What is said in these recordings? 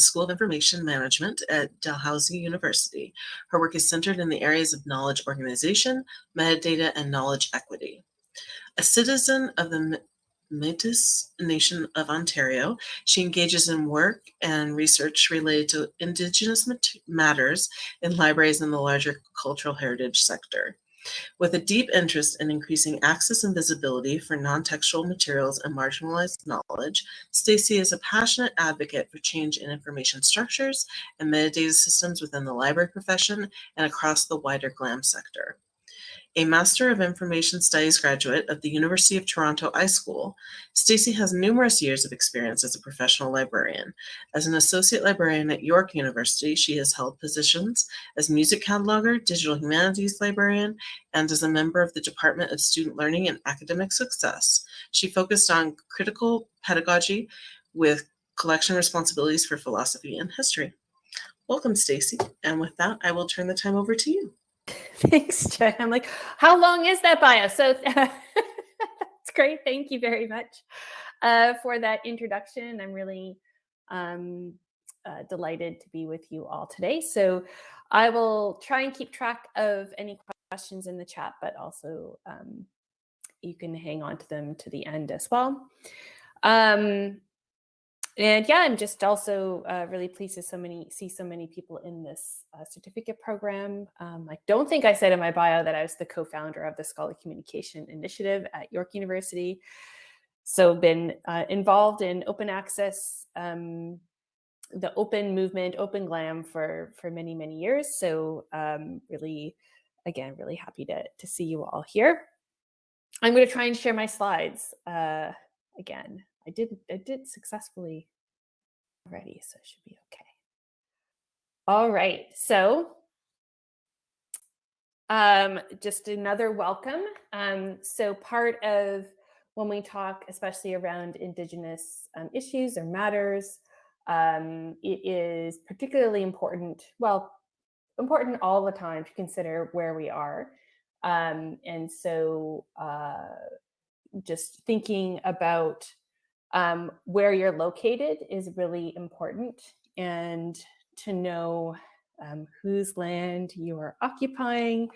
School of Information Management at Dalhousie University. Her work is centered in the areas of knowledge organization, metadata, and knowledge equity. A citizen of the Métis Nation of Ontario, she engages in work and research related to Indigenous matters in libraries and the larger cultural heritage sector. With a deep interest in increasing access and visibility for non-textual materials and marginalized knowledge, Stacy is a passionate advocate for change in information structures and metadata systems within the library profession and across the wider GLAM sector. A Master of Information Studies graduate of the University of Toronto iSchool, Stacy has numerous years of experience as a professional librarian. As an associate librarian at York University, she has held positions as music cataloger, digital humanities librarian, and as a member of the Department of Student Learning and Academic Success. She focused on critical pedagogy with collection responsibilities for philosophy and history. Welcome, Stacy. And with that, I will turn the time over to you. Thanks, Jen. I'm like, how long is that bio? So it's great. Thank you very much uh, for that introduction. I'm really um, uh, delighted to be with you all today. So I will try and keep track of any questions in the chat, but also um, you can hang on to them to the end as well. Um, and yeah, I'm just also uh, really pleased to so many see so many people in this uh, certificate program. Um, I don't think I said in my bio that I was the co-founder of the Scholarly Communication Initiative at York University. So been uh, involved in open access, um, the open movement, open glam for for many many years. So um, really, again, really happy to to see you all here. I'm going to try and share my slides uh, again. I did I did successfully already, so it should be okay. All right, so um, just another welcome. Um, so part of when we talk, especially around Indigenous um, issues or matters, um, it is particularly important, well, important all the time to consider where we are. Um, and so uh, just thinking about um, where you're located is really important and to know um, whose land you are occupying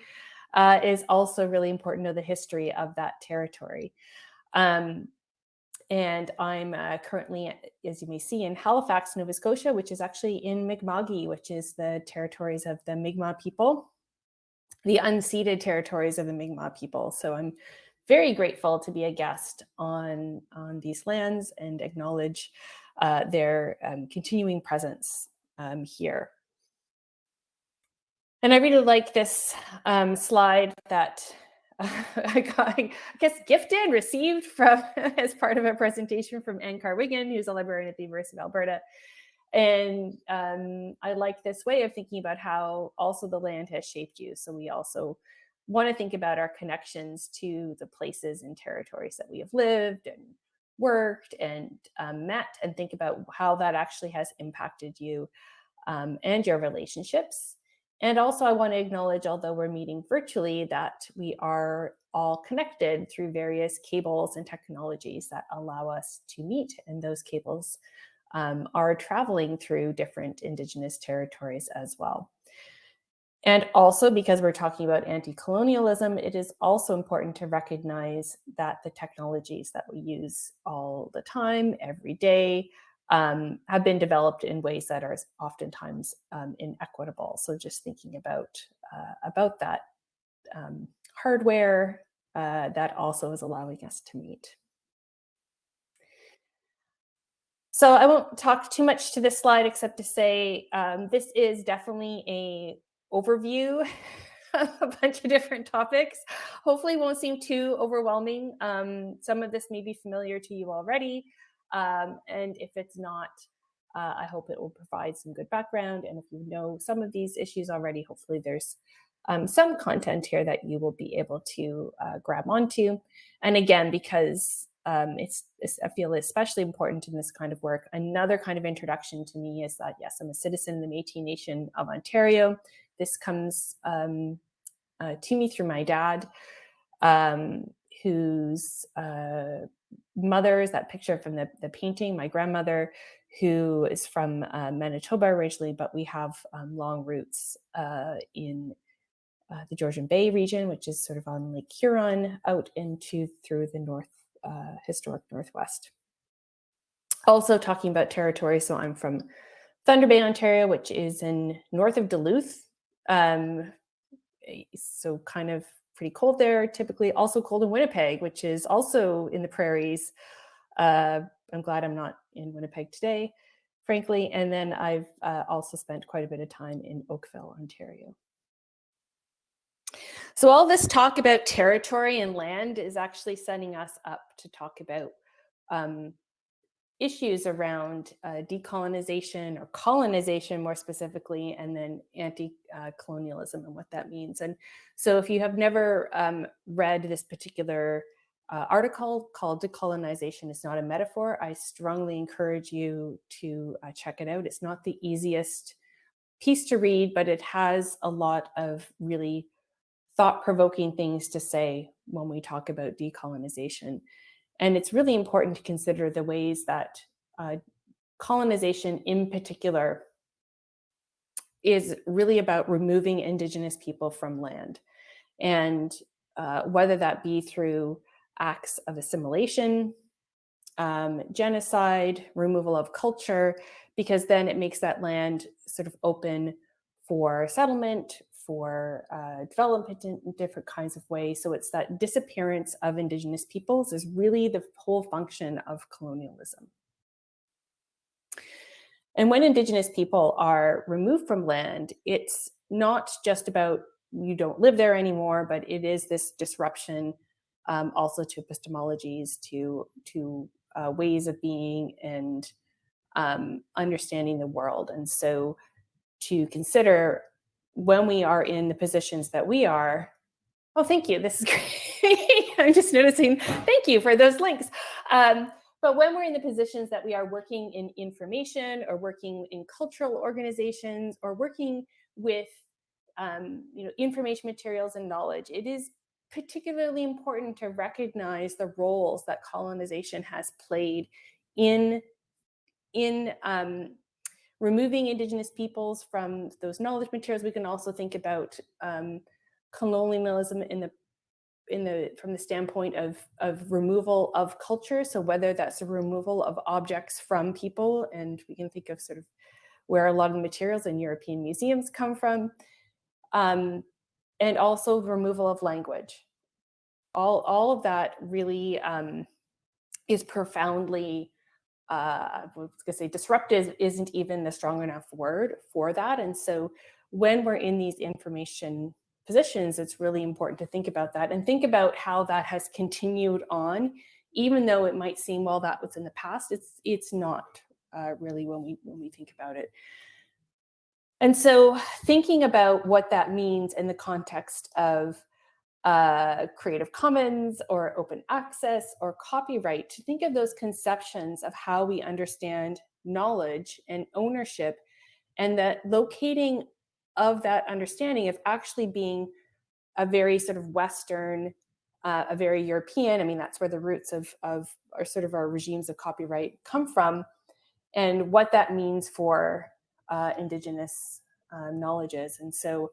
uh, is also really important to the history of that territory. Um, and I'm uh, currently, as you may see, in Halifax, Nova Scotia, which is actually in Mi'kma'ki, which is the territories of the Mi'kmaq people, the unceded territories of the Mi'kmaq people. So I'm very grateful to be a guest on, on these lands and acknowledge uh, their um, continuing presence um, here. And I really like this um, slide that I got, I guess, gifted, received from as part of a presentation from Anne Carr-Wiggin, who's a librarian at the University of Alberta. And um, I like this way of thinking about how also the land has shaped you. So we also want to think about our connections to the places and territories that we have lived and worked and um, met and think about how that actually has impacted you um, and your relationships. And also I want to acknowledge, although we're meeting virtually, that we are all connected through various cables and technologies that allow us to meet. And those cables um, are traveling through different Indigenous territories as well. And also because we're talking about anti-colonialism, it is also important to recognize that the technologies that we use all the time, every day, um, have been developed in ways that are oftentimes um, inequitable. So just thinking about, uh, about that um, hardware uh, that also is allowing us to meet. So I won't talk too much to this slide except to say um, this is definitely a overview a bunch of different topics. Hopefully won't seem too overwhelming. Um, some of this may be familiar to you already. Um, and if it's not, uh, I hope it will provide some good background. And if you know some of these issues already, hopefully there's um, some content here that you will be able to uh, grab onto. And again, because um, it's, it's, I feel especially important in this kind of work. Another kind of introduction to me is that, yes, I'm a citizen of the Métis Nation of Ontario. This comes um, uh, to me through my dad, um, whose uh, mother is that picture from the, the painting, my grandmother, who is from uh, Manitoba originally, but we have um, long roots uh, in uh, the Georgian Bay region, which is sort of on Lake Huron, out into through the north uh, historic Northwest. Also talking about territory, so I'm from Thunder Bay, Ontario, which is in north of Duluth. Um, so kind of pretty cold there, typically also cold in Winnipeg, which is also in the prairies. Uh, I'm glad I'm not in Winnipeg today, frankly. And then I've uh, also spent quite a bit of time in Oakville, Ontario. So all this talk about territory and land is actually setting us up to talk about um, issues around uh, decolonization or colonization more specifically, and then anti-colonialism and what that means. And so if you have never um, read this particular uh, article called Decolonization is Not a Metaphor, I strongly encourage you to uh, check it out. It's not the easiest piece to read, but it has a lot of really thought-provoking things to say when we talk about decolonization. And it's really important to consider the ways that uh, colonization in particular is really about removing indigenous people from land. And uh, whether that be through acts of assimilation, um, genocide, removal of culture, because then it makes that land sort of open for settlement, for uh, development in different kinds of ways. So it's that disappearance of indigenous peoples is really the whole function of colonialism. And when indigenous people are removed from land, it's not just about you don't live there anymore, but it is this disruption um, also to epistemologies, to, to uh, ways of being and um, understanding the world. And so to consider when we are in the positions that we are, oh, thank you, this is great. I'm just noticing, thank you for those links. Um, but when we're in the positions that we are working in information or working in cultural organizations or working with um, you know, information materials and knowledge, it is particularly important to recognize the roles that colonization has played in, in um, removing indigenous peoples from those knowledge materials. We can also think about um, colonialism in the in the from the standpoint of of removal of culture. So whether that's a removal of objects from people and we can think of sort of where a lot of materials in european museums come from. Um, and also removal of language. All all of that really um, is profoundly uh, I was gonna say disruptive isn't even the strong enough word for that. And so when we're in these information positions, it's really important to think about that and think about how that has continued on, even though it might seem, well, that was in the past, it's, it's not uh, really when we, when we think about it. And so thinking about what that means in the context of uh, Creative Commons or open access or copyright, to think of those conceptions of how we understand knowledge and ownership and that locating of that understanding of actually being a very sort of Western, uh, a very European, I mean, that's where the roots of, of our sort of our regimes of copyright come from, and what that means for uh, Indigenous uh, knowledges. And so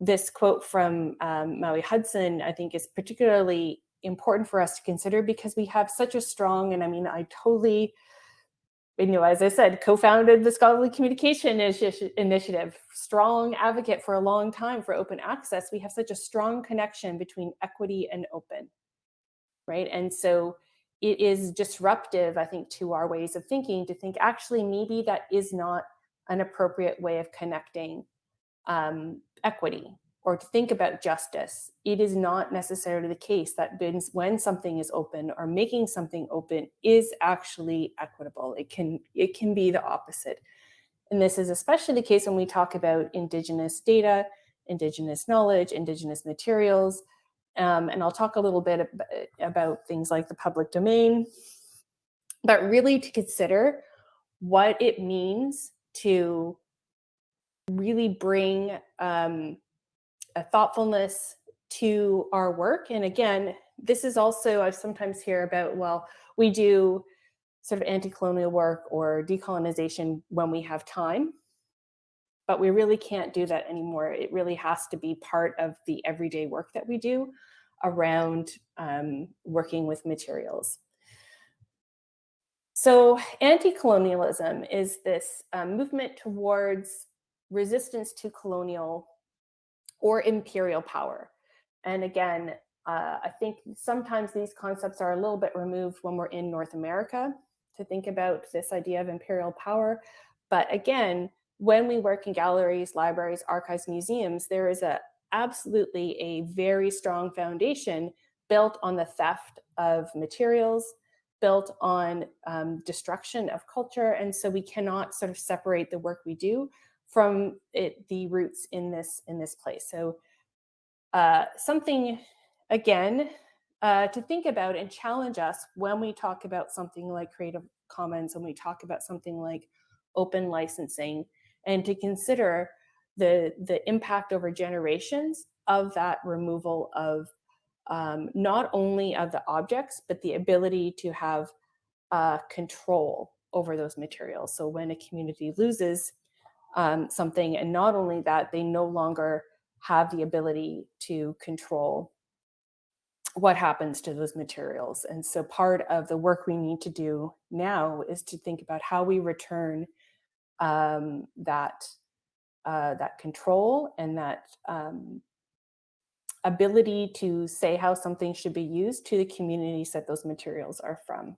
this quote from um, Maui Hudson, I think is particularly important for us to consider because we have such a strong, and I mean, I totally you know, as I said, co-founded the Scholarly Communication Initiative, strong advocate for a long time for open access. We have such a strong connection between equity and open, right? And so it is disruptive, I think, to our ways of thinking to think actually maybe that is not an appropriate way of connecting um, equity or to think about justice, it is not necessarily the case that when something is open or making something open is actually equitable. It can, it can be the opposite. And this is especially the case when we talk about Indigenous data, Indigenous knowledge, Indigenous materials. Um, and I'll talk a little bit about things like the public domain, but really to consider what it means to really bring um, a thoughtfulness to our work. And again, this is also, I sometimes hear about, well, we do sort of anti-colonial work or decolonization when we have time. But we really can't do that anymore. It really has to be part of the everyday work that we do around um, working with materials. So anti-colonialism is this um, movement towards resistance to colonial or imperial power. And again, uh, I think sometimes these concepts are a little bit removed when we're in North America to think about this idea of imperial power. But again, when we work in galleries, libraries, archives, museums, there is a absolutely a very strong foundation built on the theft of materials, built on um, destruction of culture. And so we cannot sort of separate the work we do from it, the roots in this, in this place. So uh, something, again, uh, to think about and challenge us when we talk about something like Creative Commons, when we talk about something like open licensing, and to consider the, the impact over generations of that removal of um, not only of the objects, but the ability to have uh, control over those materials. So when a community loses um, something, and not only that, they no longer have the ability to control what happens to those materials. And so part of the work we need to do now is to think about how we return um, that uh, that control and that um, ability to say how something should be used to the communities that those materials are from.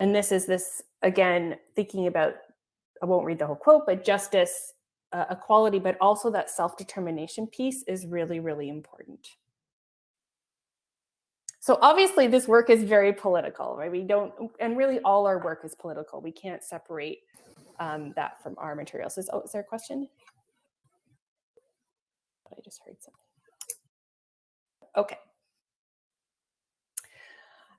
And this is this, again, thinking about, I won't read the whole quote, but justice, uh, equality, but also that self-determination piece is really, really important. So obviously this work is very political, right? We don't, and really all our work is political. We can't separate um, that from our materials. Is, oh, is there a question? I just heard something. Okay.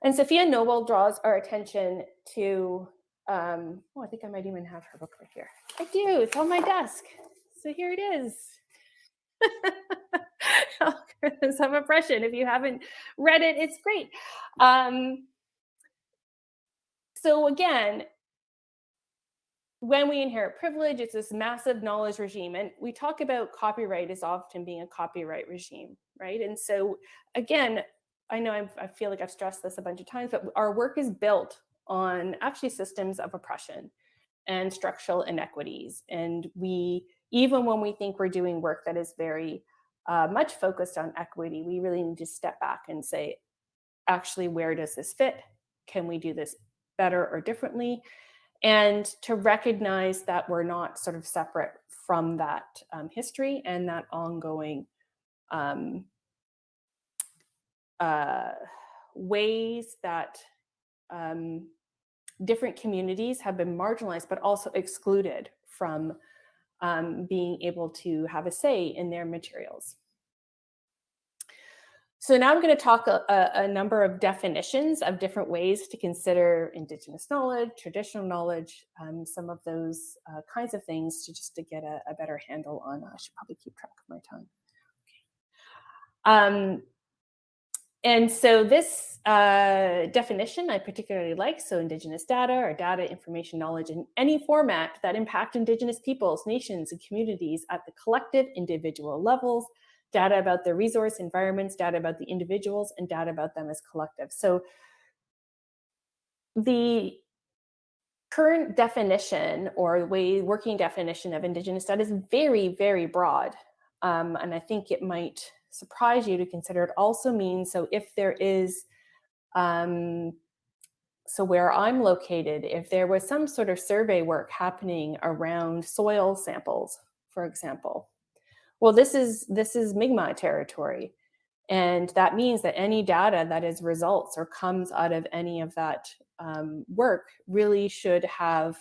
And Safiya Noble draws our attention to, um, oh, I think I might even have her book right here. I do, it's on my desk. So here it is. Of Oppression. If you haven't read it, it's great. Um, so again, when we inherit privilege, it's this massive knowledge regime. And we talk about copyright as often being a copyright regime, right? And so again, I know I've, i feel like I've stressed this a bunch of times, but our work is built on actually systems of oppression and structural inequities. And we, even when we think we're doing work that is very uh, much focused on equity, we really need to step back and say, actually, where does this fit? Can we do this better or differently? And to recognize that we're not sort of separate from that um, history and that ongoing um, uh, ways that um, different communities have been marginalized, but also excluded from um, being able to have a say in their materials. So now I'm going to talk a, a, number of definitions of different ways to consider Indigenous knowledge, traditional knowledge, um, some of those uh, kinds of things to just to get a, a, better handle on. I should probably keep track of my time. Okay. Um, and so this uh, definition I particularly like, so Indigenous data or data, information, knowledge in any format that impact Indigenous peoples, nations, and communities at the collective individual levels, data about the resource environments, data about the individuals, and data about them as collective. So the current definition or the way working definition of Indigenous data is very, very broad. Um, and I think it might surprise you to consider it also means, so if there is, um, so where I'm located, if there was some sort of survey work happening around soil samples, for example, well, this is, this is Mi'kmaq territory. And that means that any data that is results or comes out of any of that um, work really should have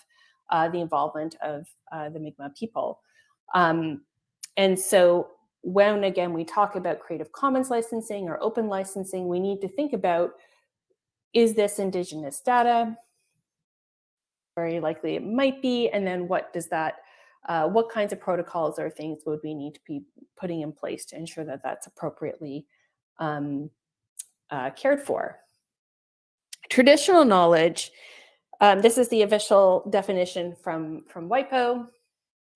uh, the involvement of uh, the Mi'kmaq people. Um, and so when again we talk about Creative Commons licensing or open licensing, we need to think about, is this indigenous data? Very likely it might be, and then what does that, uh, what kinds of protocols or things would we need to be putting in place to ensure that that's appropriately um, uh, cared for. Traditional knowledge, um, this is the official definition from, from WIPO.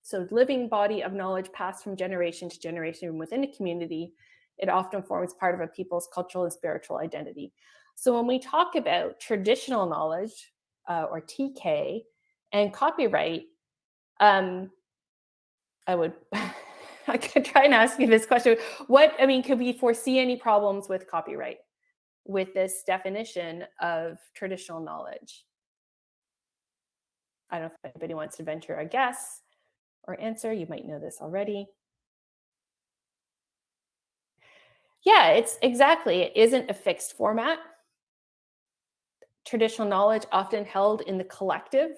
So living body of knowledge passed from generation to generation within a community. It often forms part of a people's cultural and spiritual identity. So when we talk about traditional knowledge uh, or TK and copyright, um, I would I could try and ask you this question. What, I mean, could we foresee any problems with copyright with this definition of traditional knowledge? I don't know if anybody wants to venture a guess or answer. You might know this already. Yeah, it's exactly. It isn't a fixed format. Traditional knowledge often held in the collective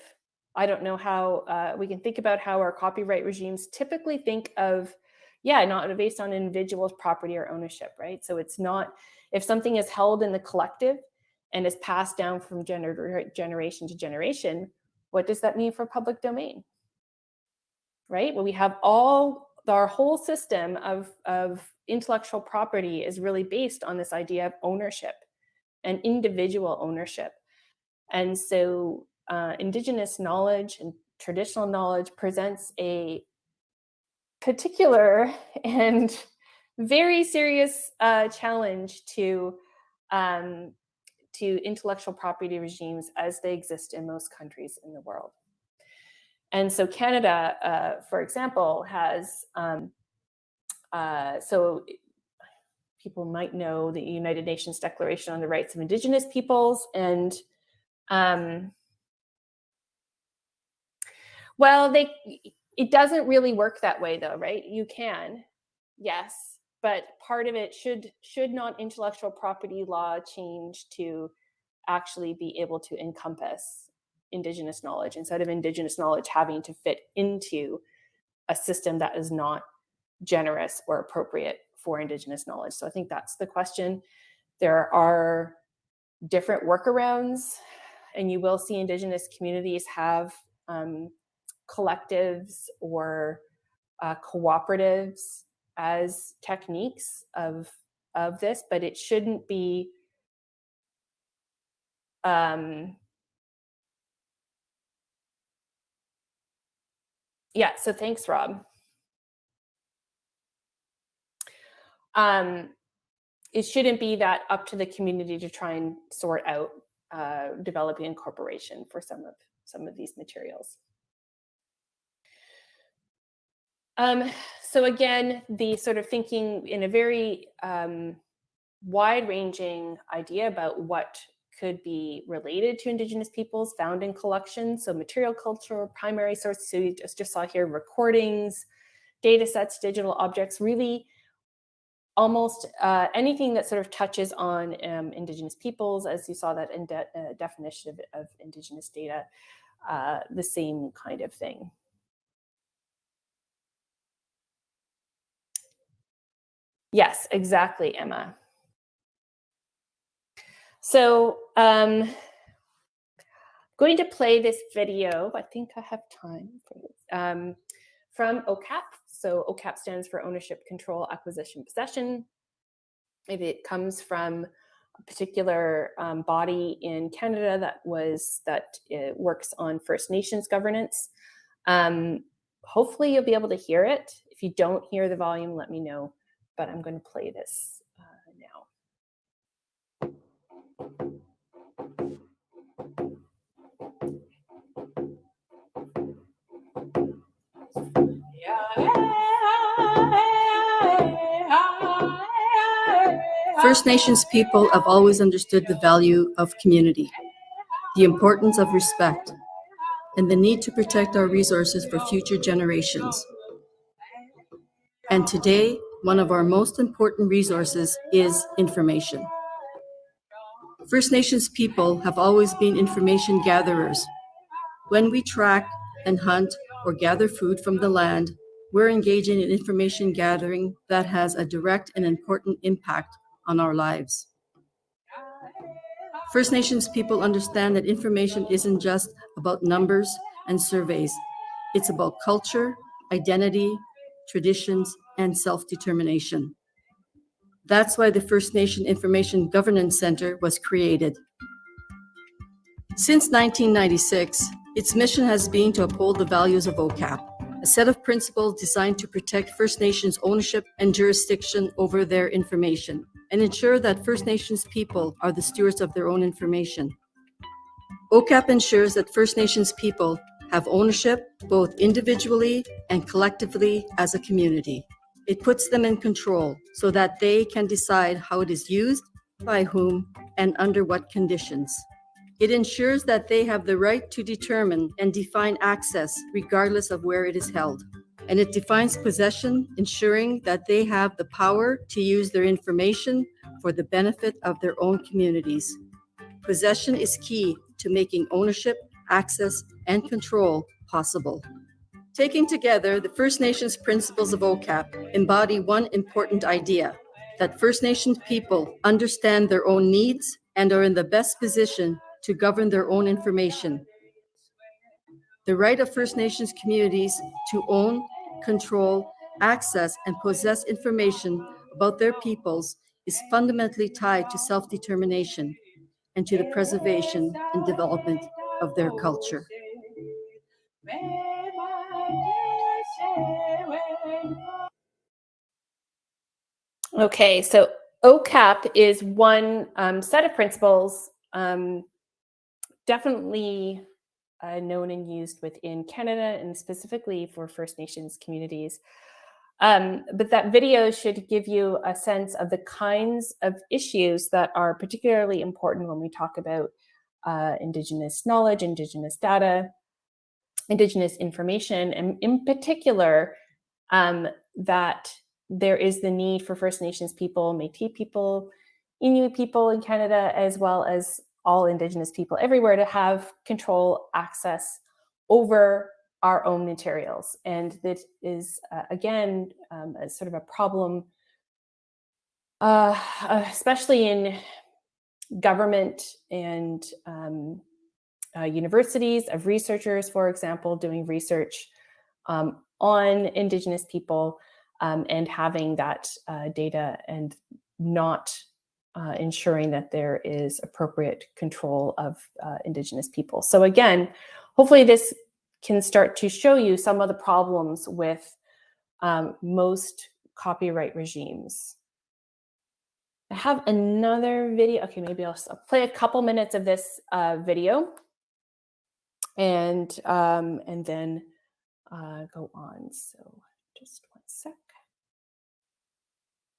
I don't know how uh, we can think about how our copyright regimes typically think of, yeah, not based on individual's property or ownership, right? So it's not, if something is held in the collective and is passed down from gener generation to generation, what does that mean for public domain? Right? Well, we have all, our whole system of, of intellectual property is really based on this idea of ownership and individual ownership. And so uh, indigenous knowledge and traditional knowledge presents a particular and very serious uh, challenge to um, to intellectual property regimes as they exist in most countries in the world. And so Canada, uh, for example, has, um, uh, so people might know the United Nations Declaration on the Rights of Indigenous Peoples and um, well, they it doesn't really work that way though, right? You can, yes, but part of it should should not intellectual property law change to actually be able to encompass indigenous knowledge instead of indigenous knowledge having to fit into a system that is not generous or appropriate for indigenous knowledge. So I think that's the question. There are different workarounds and you will see indigenous communities have um, collectives or uh, cooperatives as techniques of of this, but it shouldn't be um, yeah, so thanks, Rob. Um, it shouldn't be that up to the community to try and sort out uh, developing incorporation for some of some of these materials. Um, so again, the sort of thinking in a very um, wide-ranging idea about what could be related to Indigenous peoples found in collections. So material culture, primary sources, so you just, just saw here recordings, data sets, digital objects, really almost uh, anything that sort of touches on um, Indigenous peoples, as you saw that in de uh, definition of, of, Indigenous data, uh, the same kind of thing. Yes, exactly, Emma. So um, I'm going to play this video. I think I have time for this. Um, from OCAP. So OCAP stands for Ownership, Control, Acquisition, Possession. Maybe it comes from a particular um, body in Canada that was that uh, works on First Nations governance. Um, hopefully you'll be able to hear it. If you don't hear the volume, let me know but I'm going to play this uh, now. First Nations people have always understood the value of community, the importance of respect, and the need to protect our resources for future generations. And today, one of our most important resources is information. First Nations people have always been information gatherers. When we track and hunt or gather food from the land, we're engaging in information gathering that has a direct and important impact on our lives. First Nations people understand that information isn't just about numbers and surveys. It's about culture, identity, traditions, and self-determination. That's why the First Nation Information Governance Center was created. Since 1996, its mission has been to uphold the values of OCAP, a set of principles designed to protect First Nations ownership and jurisdiction over their information and ensure that First Nations people are the stewards of their own information. OCAP ensures that First Nations people have ownership both individually and collectively as a community. It puts them in control so that they can decide how it is used, by whom, and under what conditions. It ensures that they have the right to determine and define access regardless of where it is held. And it defines possession, ensuring that they have the power to use their information for the benefit of their own communities. Possession is key to making ownership, access, and control possible. Taking together, the First Nations principles of OCAP embody one important idea that First Nations people understand their own needs and are in the best position to govern their own information. The right of First Nations communities to own, control, access, and possess information about their peoples is fundamentally tied to self-determination and to the preservation and development of their culture. Okay, so OCAP is one um, set of principles um, definitely uh, known and used within Canada and specifically for First Nations communities. Um, but that video should give you a sense of the kinds of issues that are particularly important when we talk about uh, Indigenous knowledge, Indigenous data, Indigenous information, and in particular, um, that there is the need for First Nations people, Métis people, Inuit people in Canada, as well as all Indigenous people everywhere to have control access over our own materials. And that is, uh, again, um, a sort of a problem, uh, especially in government and um, uh, universities of researchers, for example, doing research um, on Indigenous people um, and having that uh, data and not uh, ensuring that there is appropriate control of uh, Indigenous people. So again, hopefully this can start to show you some of the problems with um, most copyright regimes. I have another video. Okay, maybe I'll, I'll play a couple minutes of this uh, video and um, and then uh, go on. So just one sec.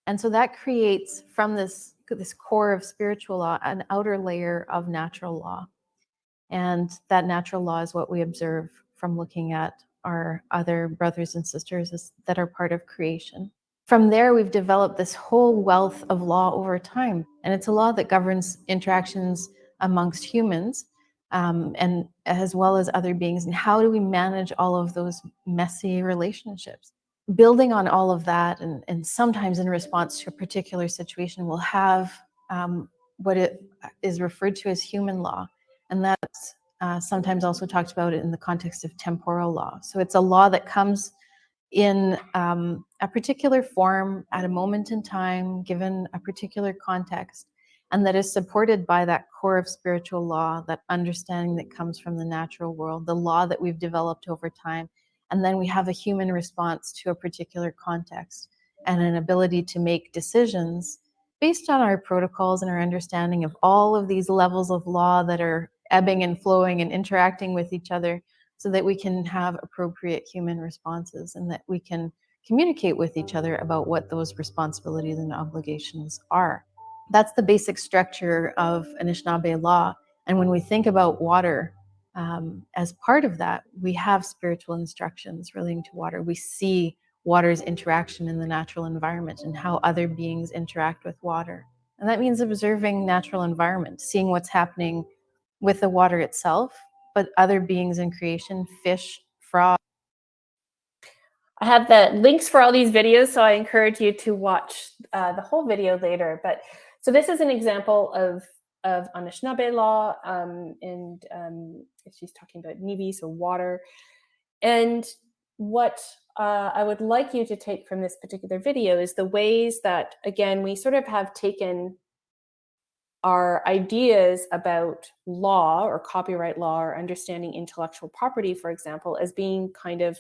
And so that creates from this, this core of spiritual law, an outer layer of natural law. And that natural law is what we observe from looking at our other brothers and sisters that are part of creation. From there, we've developed this whole wealth of law over time. And it's a law that governs interactions amongst humans um, and as well as other beings. And how do we manage all of those messy relationships? Building on all of that and, and sometimes in response to a particular situation will have um, what it is referred to as human law. And that's uh, sometimes also talked about in the context of temporal law. So it's a law that comes in um, a particular form at a moment in time, given a particular context, and that is supported by that core of spiritual law, that understanding that comes from the natural world, the law that we've developed over time, and then we have a human response to a particular context and an ability to make decisions based on our protocols and our understanding of all of these levels of law that are ebbing and flowing and interacting with each other so that we can have appropriate human responses and that we can communicate with each other about what those responsibilities and obligations are. That's the basic structure of Anishinaabe law. And when we think about water, um, as part of that, we have spiritual instructions relating to water. We see water's interaction in the natural environment and how other beings interact with water. And that means observing natural environment, seeing what's happening with the water itself, but other beings in creation, fish, frogs. I have the links for all these videos, so I encourage you to watch uh, the whole video later. But so this is an example of of Anishinaabe law, um, and um, she's talking about Nibi, so water. And what uh, I would like you to take from this particular video is the ways that, again, we sort of have taken our ideas about law or copyright law or understanding intellectual property, for example, as being kind of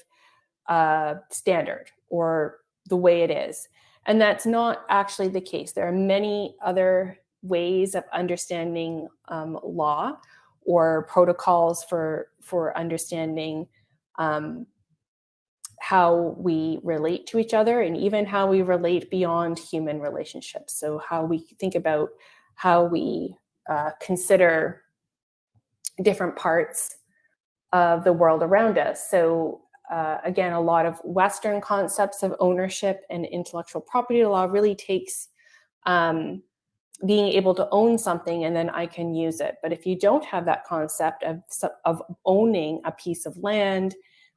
uh, standard or the way it is. And that's not actually the case. There are many other ways of understanding um, law or protocols for, for understanding um, how we relate to each other and even how we relate beyond human relationships. So how we think about how we uh, consider different parts of the world around us. So uh, again, a lot of Western concepts of ownership and intellectual property law really takes um, being able to own something and then I can use it. But if you don't have that concept of, of owning a piece of land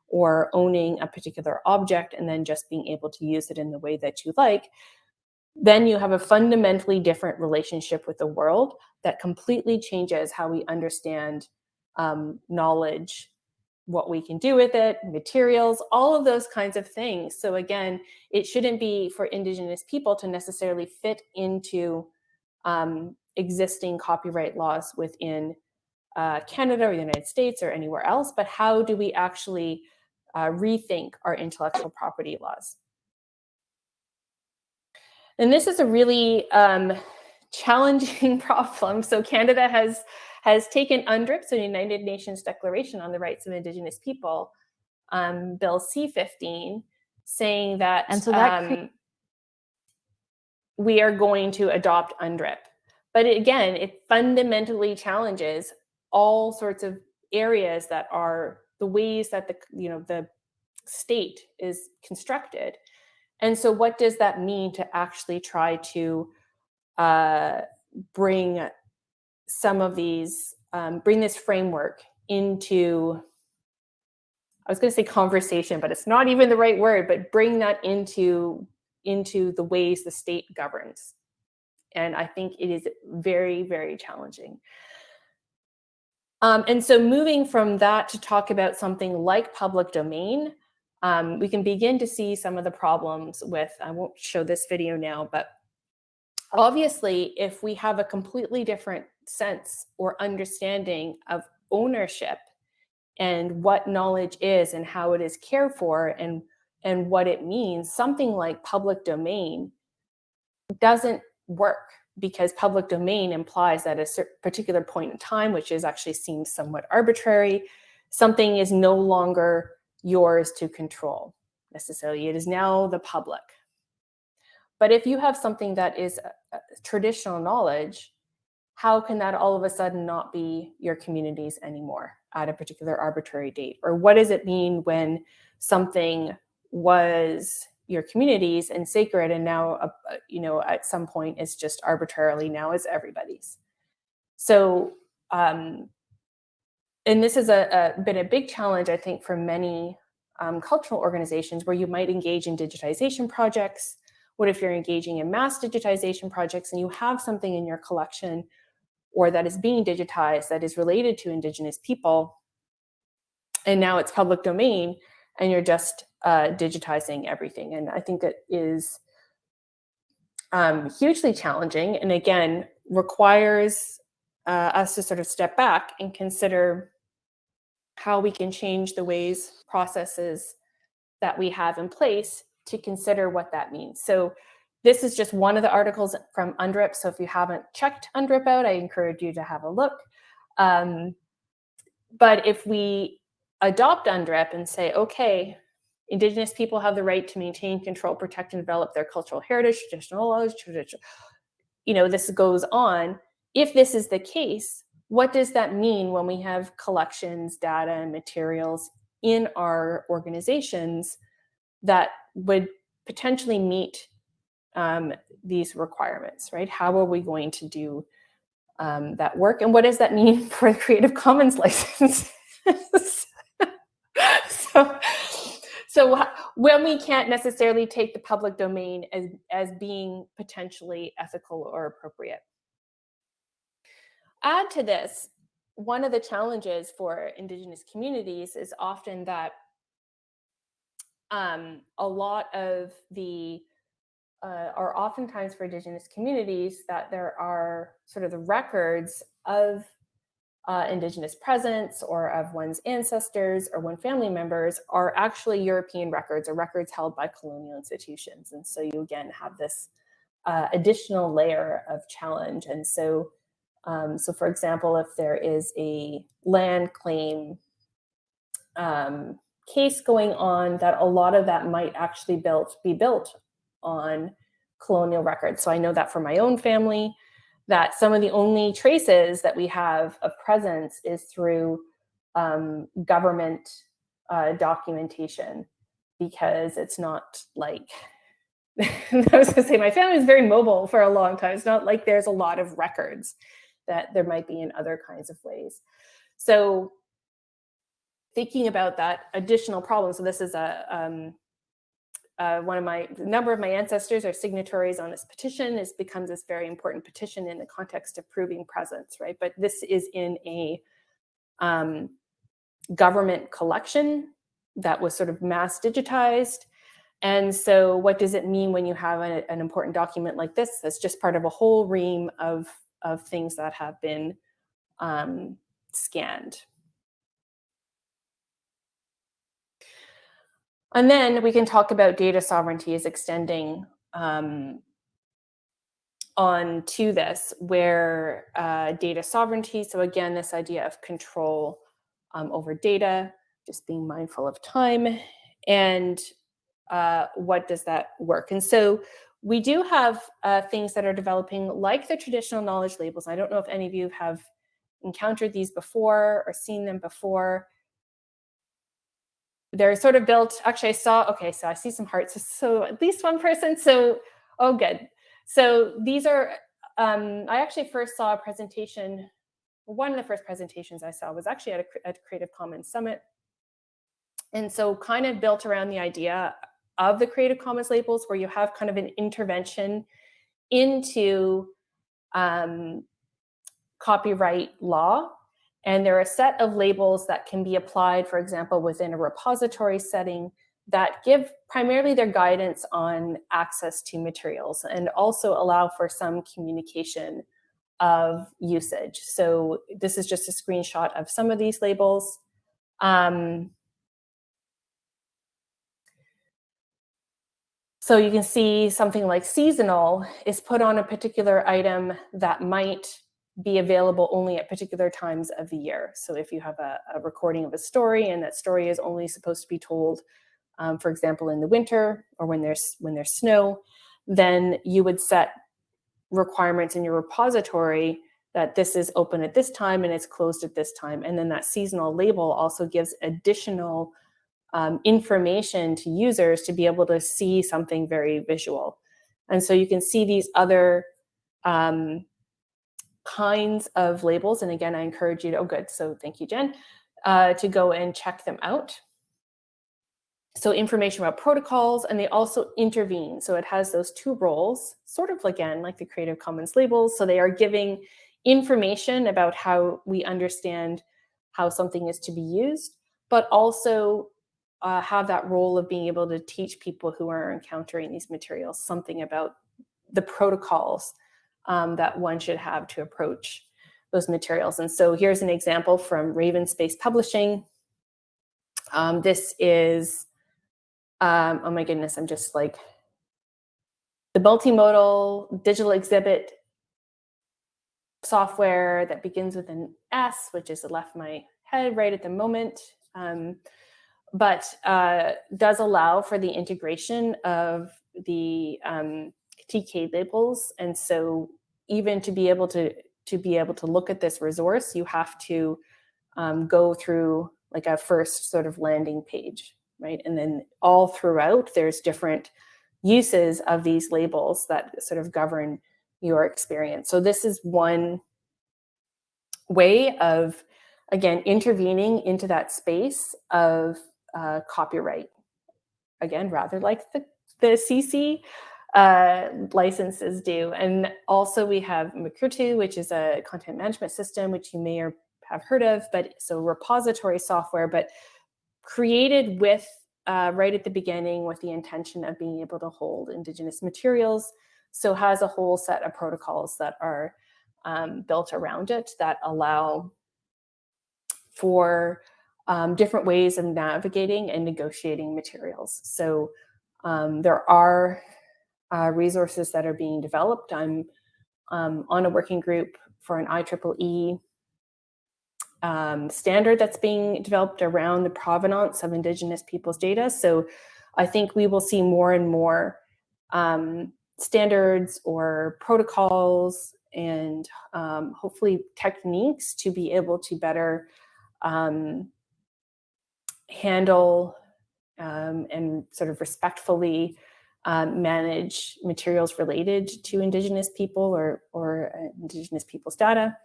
or owning a particular object and then just being able to use it in the way that you like, then you have a fundamentally different relationship with the world that completely changes how we understand um, knowledge, what we can do with it, materials, all of those kinds of things. So again, it shouldn't be for Indigenous people to necessarily fit into um, existing copyright laws within uh, Canada or the United States or anywhere else, but how do we actually uh, rethink our intellectual property laws? And this is a really um, challenging problem. So Canada has has taken UNDRIP, so the United Nations Declaration on the Rights of Indigenous People, um, Bill C-15, saying that, and so that um, we are going to adopt UNDRIP. But again, it fundamentally challenges all sorts of areas that are the ways that the you know the state is constructed and so, what does that mean to actually try to uh, bring some of these, um, bring this framework into, I was going to say conversation, but it's not even the right word, but bring that into into the ways the state governs. And I think it is very, very challenging. Um, and so moving from that to talk about something like public domain, um, we can begin to see some of the problems with, I won't show this video now, but obviously if we have a completely different sense or understanding of ownership and what knowledge is and how it is cared for and, and what it means, something like public domain doesn't work because public domain implies that at a particular point in time, which is actually seems somewhat arbitrary, something is no longer yours to control necessarily. It is now the public. But if you have something that is traditional knowledge, how can that all of a sudden not be your community's anymore at a particular arbitrary date? Or what does it mean when something was your communities and sacred and now, uh, you know, at some point it's just arbitrarily now is everybody's. So um, and this has a, a, been a big challenge, I think, for many um, cultural organizations where you might engage in digitization projects. What if you're engaging in mass digitization projects and you have something in your collection or that is being digitized that is related to Indigenous people, and now it's public domain, and you're just uh, digitizing everything. And I think it is um, hugely challenging and again, requires uh, us to sort of step back and consider how we can change the ways, processes that we have in place to consider what that means. So this is just one of the articles from UNDRIP. So if you haven't checked UNDRIP out, I encourage you to have a look. Um, but if we adopt UNDRIP and say, okay, Indigenous people have the right to maintain, control, protect, and develop their cultural heritage, traditional laws, traditional, you know, this goes on. If this is the case, what does that mean when we have collections, data, and materials in our organizations that would potentially meet um, these requirements, right? How are we going to do um, that work? And what does that mean for the Creative Commons license? so, so when we can't necessarily take the public domain as, as being potentially ethical or appropriate. Add to this, one of the challenges for Indigenous communities is often that um, a lot of the uh, are oftentimes for Indigenous communities that there are sort of the records of uh, Indigenous presence or of one's ancestors or one family members are actually European records or records held by colonial institutions. And so you again have this uh, additional layer of challenge. And so, um, so for example, if there is a land claim um, case going on, that a lot of that might actually built be built on colonial records. So I know that for my own family, that some of the only traces that we have of presence is through um, government uh, documentation because it's not like I was gonna say my family was very mobile for a long time. It's not like there's a lot of records that there might be in other kinds of ways. So thinking about that additional problem. So this is a um, uh, one of my number of my ancestors are signatories on this petition. It becomes this very important petition in the context of proving presence, right? But this is in a um, government collection that was sort of mass digitized. And so, what does it mean when you have an important document like this? That's just part of a whole ream of of things that have been um, scanned. And then we can talk about data sovereignty as extending um, on to this, where uh, data sovereignty, so again, this idea of control um, over data, just being mindful of time, and uh, what does that work? And so we do have uh, things that are developing like the traditional knowledge labels. I don't know if any of you have encountered these before or seen them before they're sort of built actually i saw okay so i see some hearts so at least one person so oh good. So these are um, i actually first saw a presentation one of the first presentations i saw was actually at a, at creative commons summit. And so kind of built around the idea of the creative commons labels where you have kind of an intervention into um, copyright law and there are a set of labels that can be applied, for example, within a repository setting that give primarily their guidance on access to materials and also allow for some communication of usage. So this is just a screenshot of some of these labels. Um, so you can see something like seasonal is put on a particular item that might be available only at particular times of the year. So if you have a, a recording of a story and that story is only supposed to be told, um, for example, in the winter or when there's when there's snow, then you would set requirements in your repository that this is open at this time and it's closed at this time. And then that seasonal label also gives additional um, information to users to be able to see something very visual. And so you can see these other um, kinds of labels. And again, I encourage you to, oh, good. So thank you, Jen, uh, to go and check them out. So information about protocols, and they also intervene. So it has those two roles, sort of again, like the Creative Commons labels. So they are giving information about how we understand how something is to be used, but also uh, have that role of being able to teach people who are encountering these materials something about the protocols um, that one should have to approach those materials. And so here's an example from RavenSpace Publishing. Um, this is, um, oh my goodness, I'm just like, the multimodal digital exhibit software that begins with an S, which is left my head right at the moment, um, but uh, does allow for the integration of the um, TK labels. And so even to be able to to be able to look at this resource, you have to um, go through like a first sort of landing page, right? And then all throughout, there's different uses of these labels that sort of govern your experience. So this is one way of, again, intervening into that space of uh, copyright. Again, rather like the, the CC, uh, licenses do. And also we have Mukurtu, which is a content management system, which you may or have heard of, but so repository software, but created with uh, right at the beginning with the intention of being able to hold Indigenous materials. So has a whole set of protocols that are um, built around it that allow for um, different ways of navigating and negotiating materials. So um, there are uh, resources that are being developed. I'm um, on a working group for an IEEE um, standard that's being developed around the provenance of Indigenous peoples' data. So I think we will see more and more um, standards or protocols and um, hopefully techniques to be able to better um, handle um, and sort of respectfully um, manage materials related to Indigenous people or, or uh, Indigenous people's data.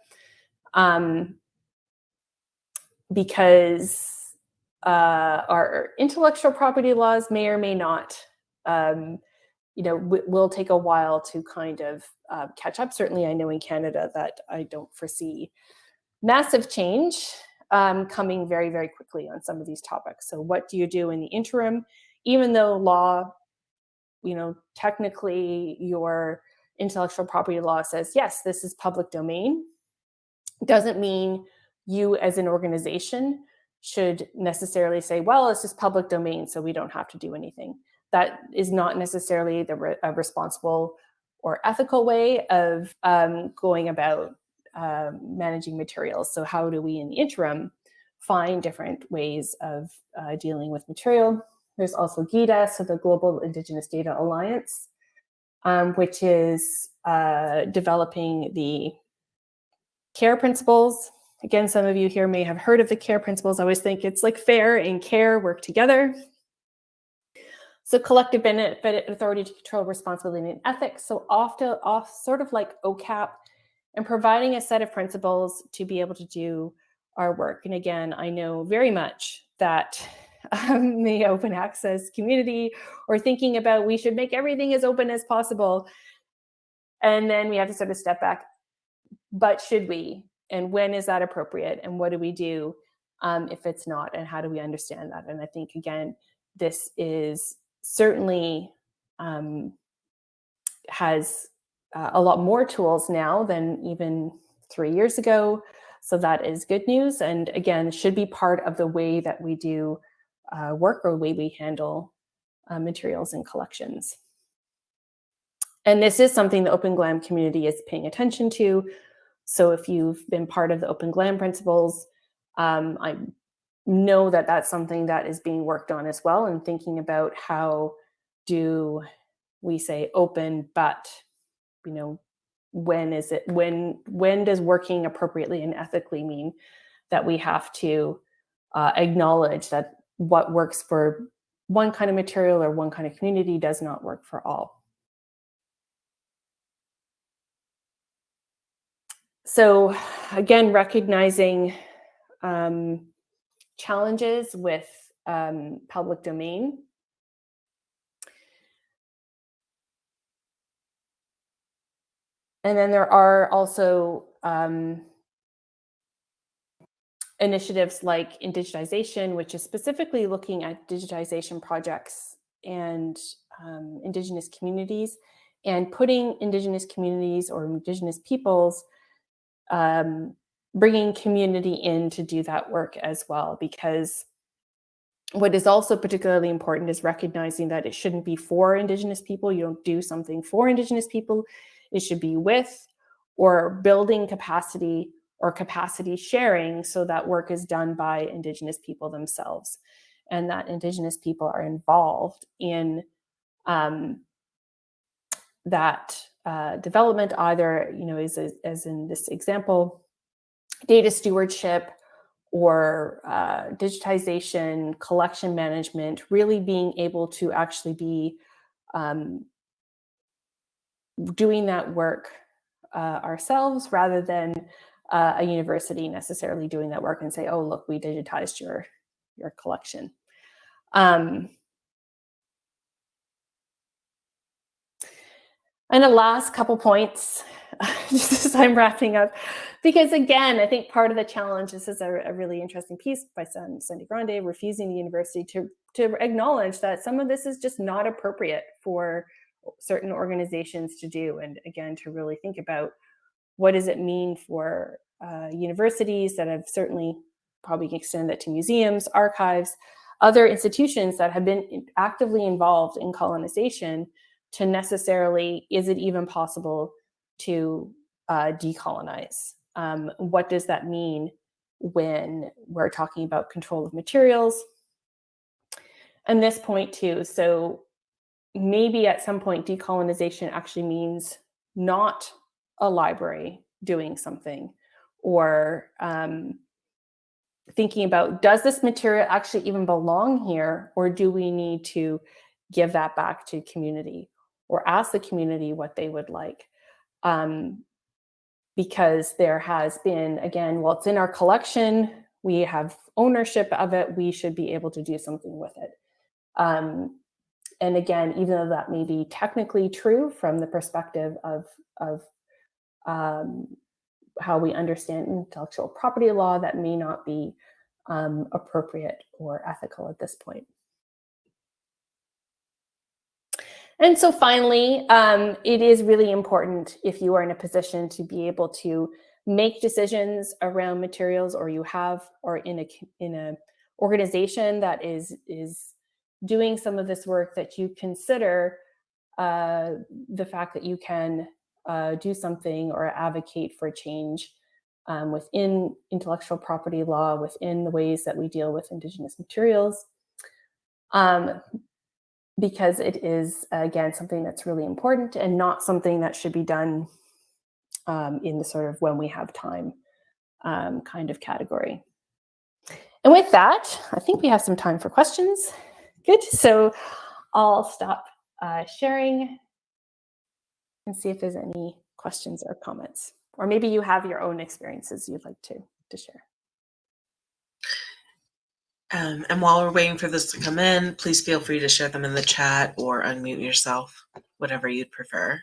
Um, because uh, our intellectual property laws may or may not, um, you know, will take a while to kind of uh, catch up. Certainly, I know in Canada that I don't foresee massive change um, coming very, very quickly on some of these topics. So what do you do in the interim? Even though law, you know, technically your intellectual property law says, yes, this is public domain, doesn't mean you as an organization should necessarily say, well, it's just public domain, so we don't have to do anything. That is not necessarily the re responsible or ethical way of um, going about uh, managing materials. So how do we in the interim find different ways of uh, dealing with material? There's also GIDA, so the Global Indigenous Data Alliance, um, which is uh, developing the care principles Again, some of you here may have heard of the CARE principles. I always think it's like fair and care work together. So collective benefit, authority to control, responsibility, and ethics. So often, off sort of like OCAP, and providing a set of principles to be able to do our work. And again, I know very much that um, the open access community or thinking about we should make everything as open as possible. And then we have to sort of step back. But should we? and when is that appropriate and what do we do um, if it's not and how do we understand that and i think again this is certainly um, has uh, a lot more tools now than even three years ago so that is good news and again should be part of the way that we do uh, work or way we handle uh, materials and collections. And this is something the open glam community is paying attention to. So if you've been part of the Open GLAM principles, um, I know that that's something that is being worked on as well and thinking about how do we say open, but, you know, when is it, when, when does working appropriately and ethically mean that we have to uh, acknowledge that what works for one kind of material or one kind of community does not work for all. so again, recognizing um, challenges with um, public domain. And then there are also um, initiatives like Indigitization, which is specifically looking at digitization projects and um, Indigenous communities and putting Indigenous communities or Indigenous peoples um, bringing community in to do that work as well, because what is also particularly important is recognizing that it shouldn't be for Indigenous people. You don't do something for Indigenous people. It should be with or building capacity or capacity sharing so that work is done by Indigenous people themselves and that Indigenous people are involved in um, that uh, development, either, you know, as, as in this example, data stewardship or uh, digitization, collection management, really being able to actually be um, doing that work uh, ourselves rather than uh, a university necessarily doing that work and say, oh, look, we digitized your, your collection. Um, And the last couple points just as I'm wrapping up, because again, I think part of the challenge. This is a, a really interesting piece by Sandy Grande, refusing the university to to acknowledge that some of this is just not appropriate for certain organizations to do, and again, to really think about what does it mean for uh, universities that have certainly probably extend that to museums, archives, other institutions that have been actively involved in colonization to necessarily, is it even possible to uh, decolonize? Um, what does that mean when we're talking about control of materials? And this point too, so maybe at some point decolonization actually means not a library doing something or um, thinking about does this material actually even belong here or do we need to give that back to community or ask the community what they would like? Um, because there has been again well it's in our collection we have ownership of it we should be able to do something with it. Um, and again even though that may be technically true from the perspective of of um, how we understand intellectual property law that may not be um, appropriate or ethical at this point. And so finally, um, it is really important if you are in a position to be able to make decisions around materials or you have or in a in a organization that is is doing some of this work that you consider uh, the fact that you can uh, do something or advocate for change um, within intellectual property law, within the ways that we deal with Indigenous materials, um, because it is, again, something that's really important and not something that should be done um, in the sort of when we have time um, kind of category. And with that, I think we have some time for questions. Good, so I'll stop uh, sharing and see if there's any questions or comments. Or maybe you have your own experiences you'd like to, to share. Um, and while we're waiting for this to come in, please feel free to share them in the chat or unmute yourself, whatever you'd prefer.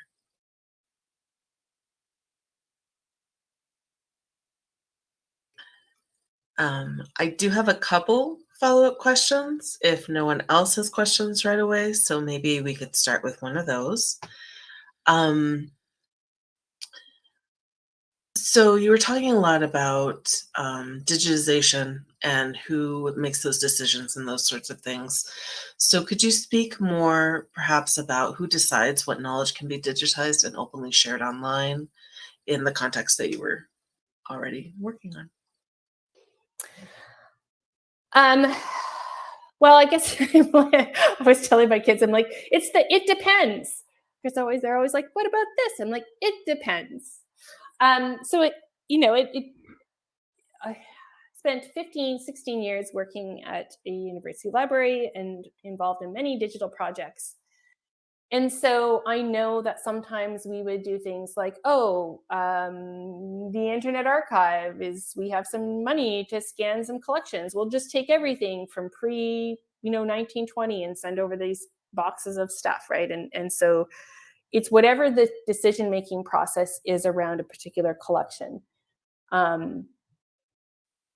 Um, I do have a couple follow-up questions if no one else has questions right away. So maybe we could start with one of those. Um, so you were talking a lot about um, digitization and who makes those decisions and those sorts of things. So could you speak more perhaps about who decides what knowledge can be digitized and openly shared online in the context that you were already working on? Um, well, I guess I was telling my kids, I'm like, it's the, it depends. Because always, they're always like, what about this? I'm like, it depends. Um, so it, you know, it, it I spent 15, 16 years working at a university library and involved in many digital projects. And so I know that sometimes we would do things like, oh, um, the Internet Archive is, we have some money to scan some collections. We'll just take everything from pre, you know, 1920 and send over these boxes of stuff, right? And, and so it's whatever the decision making process is around a particular collection. Um,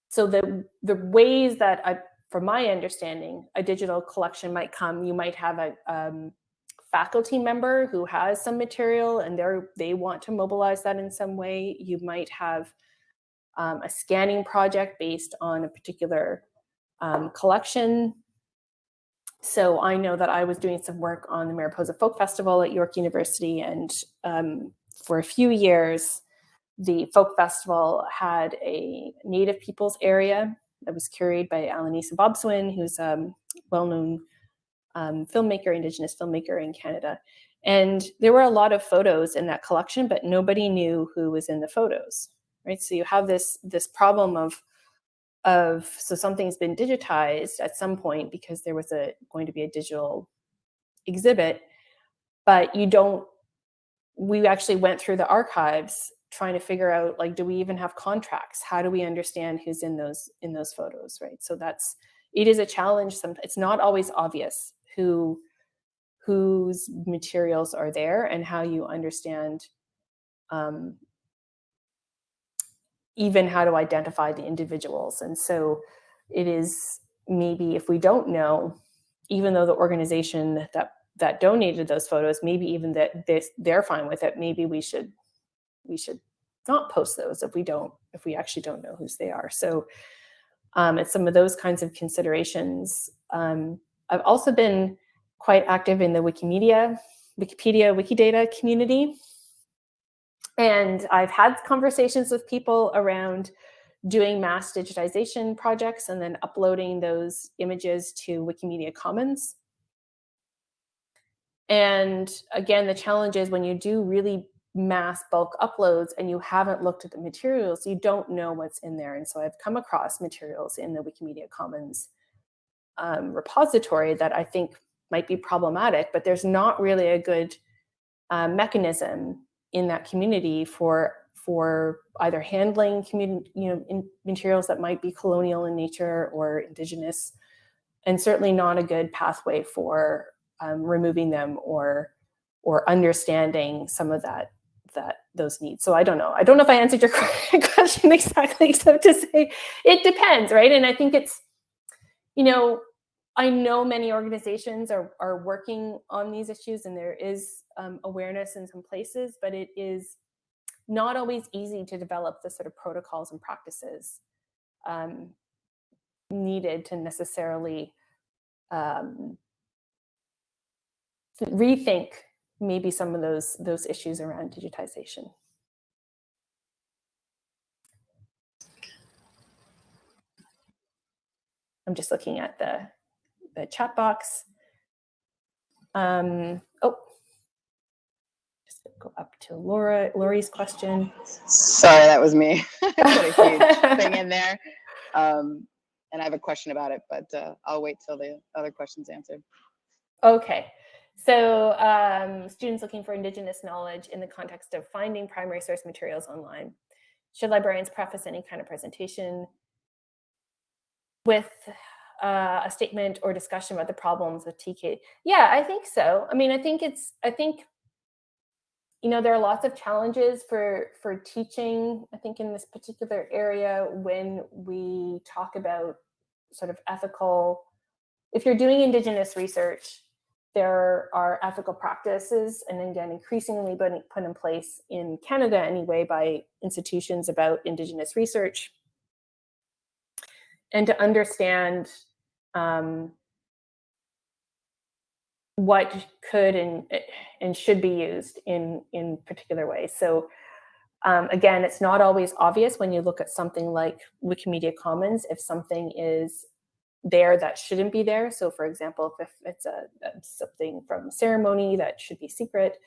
so the the ways that I, from my understanding, a digital collection might come, you might have a um, faculty member who has some material and they they want to mobilize that in some way. You might have um, a scanning project based on a particular um, collection so I know that I was doing some work on the Mariposa Folk Festival at York University, and um, for a few years, the folk festival had a Native peoples area that was curated by Alanis Obomsawin, who's a um, well-known um, filmmaker, Indigenous filmmaker in Canada. And there were a lot of photos in that collection, but nobody knew who was in the photos, right? So you have this this problem of of so something's been digitized at some point because there was a going to be a digital exhibit but you don't we actually went through the archives trying to figure out like do we even have contracts? How do we understand who's in those in those photos right? So that's it is a challenge some it's not always obvious who whose materials are there and how you understand um, even how to identify the individuals. And so it is maybe if we don't know, even though the organization that that donated those photos, maybe even that this, they're fine with it, maybe we should we should not post those if we don't if we actually don't know whose they are. So um, it's some of those kinds of considerations. Um, I've also been quite active in the Wikimedia, Wikipedia, Wikidata community. And I've had conversations with people around doing mass digitization projects and then uploading those images to Wikimedia Commons. And again, the challenge is when you do really mass bulk uploads and you haven't looked at the materials, you don't know what's in there. And so I've come across materials in the Wikimedia Commons um, repository that I think might be problematic, but there's not really a good uh, mechanism in that community for for either handling community, you know, materials that might be colonial in nature or indigenous, and certainly not a good pathway for um, removing them or or understanding some of that that those needs. So I don't know. I don't know if I answered your question exactly, except to say it depends, right? And I think it's, you know, I know many organizations are are working on these issues, and there is um, awareness in some places, but it is not always easy to develop the sort of protocols and practices um, needed to necessarily um, rethink maybe some of those those issues around digitization. I'm just looking at the the chat box. Um, oh, just go up to Laura, Laurie's question. Sorry, that was me. Put a huge thing in there. Um, and I have a question about it, but uh, I'll wait till the other question's answered. Okay. So um, students looking for Indigenous knowledge in the context of finding primary source materials online. Should librarians preface any kind of presentation with uh, a statement or discussion about the problems with TK? Yeah, I think so. I mean, I think it's, I think, you know, there are lots of challenges for, for teaching, I think in this particular area when we talk about sort of ethical, if you're doing Indigenous research, there are ethical practices and again increasingly put in place in Canada anyway by institutions about Indigenous research and to understand um, what could and, and should be used in, in particular ways. So um, again, it's not always obvious when you look at something like Wikimedia Commons if something is there that shouldn't be there. So for example, if it's a, something from ceremony that should be secret,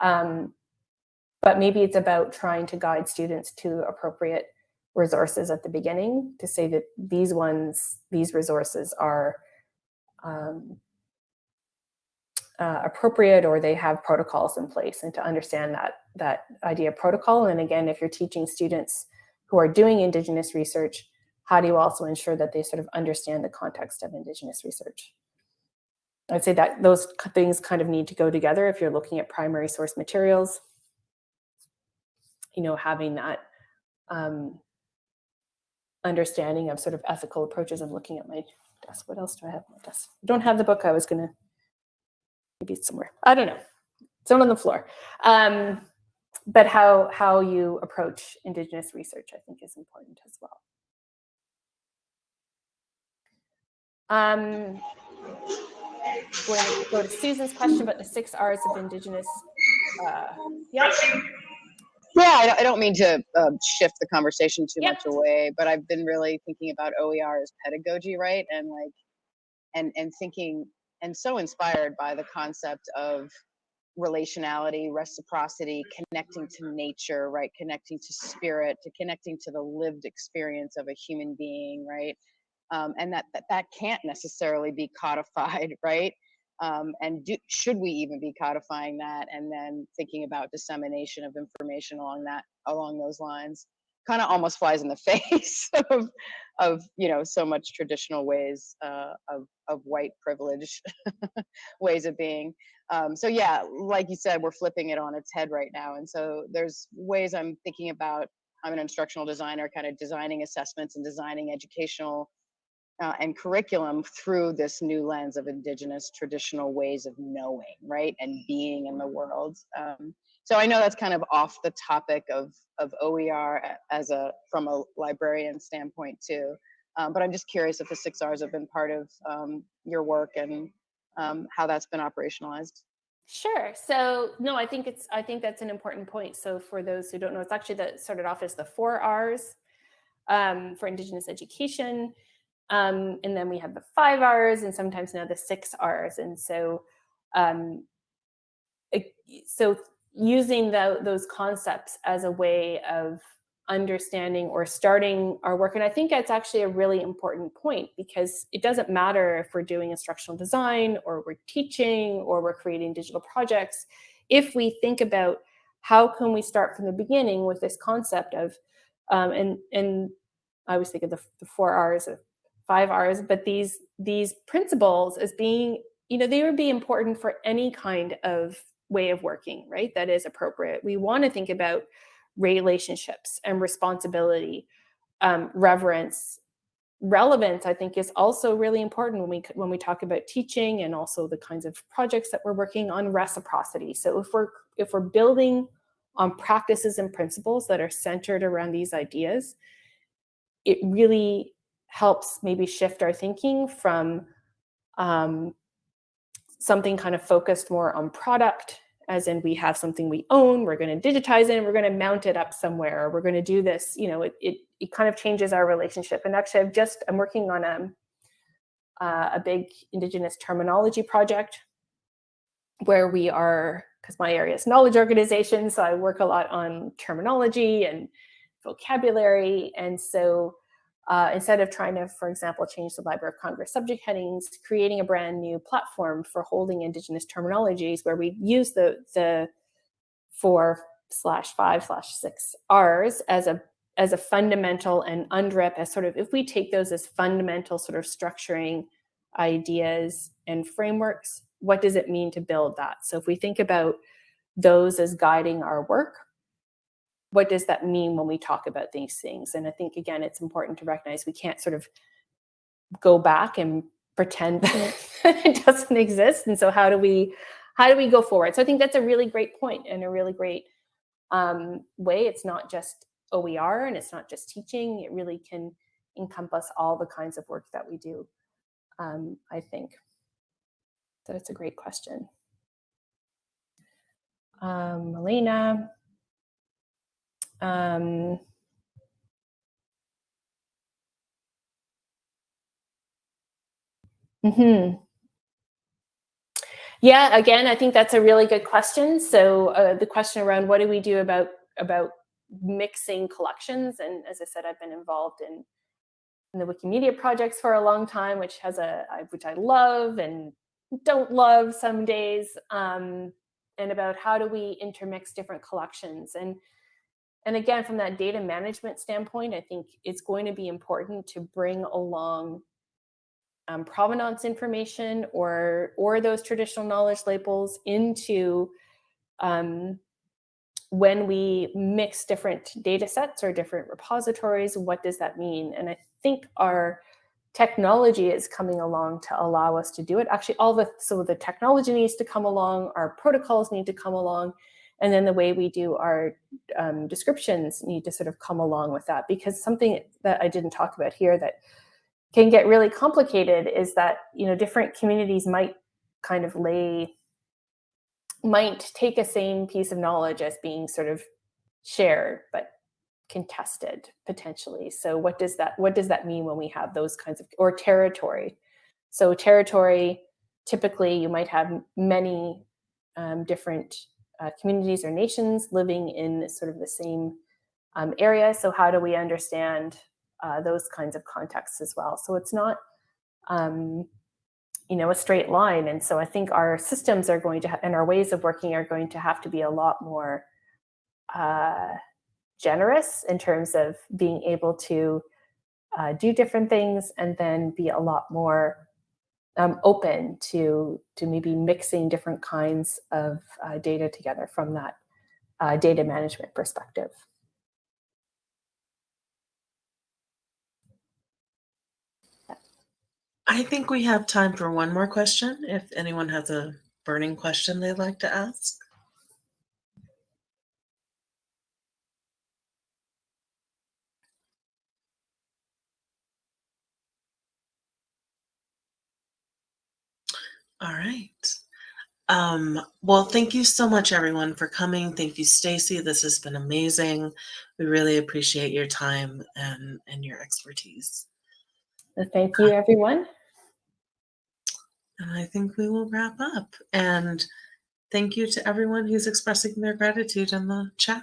um, but maybe it's about trying to guide students to appropriate resources at the beginning to say that these ones, these resources are um, uh, appropriate or they have protocols in place and to understand that that idea of protocol. And again, if you're teaching students who are doing Indigenous research, how do you also ensure that they sort of understand the context of Indigenous research? I'd say that those things kind of need to go together if you're looking at primary source materials. You know, having that um, understanding of sort of ethical approaches. I'm looking at my desk. What else do I have on my desk? I don't have the book. I was going to, maybe it's somewhere. I don't know. It's on the floor. Um, but how, how you approach Indigenous research, I think, is important as well. Um, going to go to Susan's question about the six R's of Indigenous. Uh, yeah. Yeah, I, I don't mean to uh, shift the conversation too Yep. much away, but I've been really thinking about OER as pedagogy, right? And like, and and thinking, and so inspired by the concept of relationality, reciprocity, connecting to nature, right? Connecting to spirit, to connecting to the lived experience of a human being, right? um, and that, that that can't necessarily be codified, right? Um, and do, should we even be codifying that? And then thinking about dissemination of information along that along those lines. kind of almost flies in the face of of you know so much traditional ways uh, of of white privilege ways of being. Um, so yeah, like you said, we're flipping it on its head right now, and so there's ways I'm thinking about. I'm an instructional designer, kind of designing assessments and designing educational uh, and curriculum through this new lens of indigenous traditional ways of knowing, right, and being in the world. Um, so I know that's kind of off the topic of of OER as a from a librarian standpoint too. Um, but I'm just curious if the six R's have been part of um, your work and um, how that's been operationalized. Sure. So no, I think it's I think that's an important point. So for those who don't know, it's actually that started off as the four R's um, for Indigenous education. Um, and then we have the five R's and sometimes now the six R's. And so um, so using the, those concepts as a way of understanding or starting our work. And I think that's actually a really important point because it doesn't matter if we're doing instructional design or we're teaching or we're creating digital projects. If we think about how can we start from the beginning with this concept of, um, and, and I always think of the, the four R's or five R's, but these, these principles as being, you know, they would be important for any kind of way of working, right? That is appropriate. We want to think about relationships and responsibility, um, reverence, relevance. I think is also really important when we when we talk about teaching and also the kinds of projects that we're working on. Reciprocity. So if we're if we're building on practices and principles that are centered around these ideas, it really helps maybe shift our thinking from um, something kind of focused more on product, as in we have something we own, we're going to digitize it and we're going to mount it up somewhere, or we're going to do this, you know, it, it, it kind of changes our relationship. And actually, I've just, I'm working on a, uh, a big Indigenous terminology project where we are, because my area is knowledge organization, so I work a lot on terminology and vocabulary. And so uh, instead of trying to, for example, change the Library of Congress subject headings, creating a brand new platform for holding Indigenous terminologies where we use the, the four slash five slash six R's as a as a fundamental and UNDRIP as sort of, if we take those as fundamental sort of structuring ideas and frameworks, what does it mean to build that? So if we think about those as guiding our work, what does that mean when we talk about these things? And I think, again, it's important to recognize we can't sort of go back and pretend that it doesn't exist. And so how do we, how do we go forward? So I think that's a really great point and a really great um, way. It's not just OER and it's not just teaching. It really can encompass all the kinds of work that we do, um, I think. So it's a great question. Um, Melina, um, hmm Yeah, again, I think that's a really good question. So uh, the question around what do we do about about mixing collections? And as I said, I've been involved in, in the Wikimedia projects for a long time, which has a which I love and don't love some days. Um, and about how do we intermix different collections and and again, from that data management standpoint, I think it's going to be important to bring along um, provenance information or or those traditional knowledge labels into um, when we mix different data sets or different repositories, what does that mean? And I think our technology is coming along to allow us to do it. Actually, all the so the technology needs to come along, our protocols need to come along, and then the way we do our um, descriptions need to sort of come along with that because something that I didn't talk about here that can get really complicated is that you know different communities might kind of lay might take a same piece of knowledge as being sort of shared but contested potentially. So what does that what does that mean when we have those kinds of or territory? So territory typically you might have many um, different uh, communities or nations living in sort of the same um, area. So how do we understand uh, those kinds of contexts as well? So it's not, um, you know, a straight line. And so I think our systems are going to, and our ways of working are going to have to be a lot more uh, generous in terms of being able to uh, do different things and then be a lot more um, open to to maybe mixing different kinds of uh, data together from that uh, data management perspective. I think we have time for one more question. If anyone has a burning question they'd like to ask. All right. Um, well, thank you so much, everyone, for coming. Thank you, Stacy. This has been amazing. We really appreciate your time and, and your expertise. So thank you, everyone. And I think we will wrap up. And thank you to everyone who's expressing their gratitude in the chat.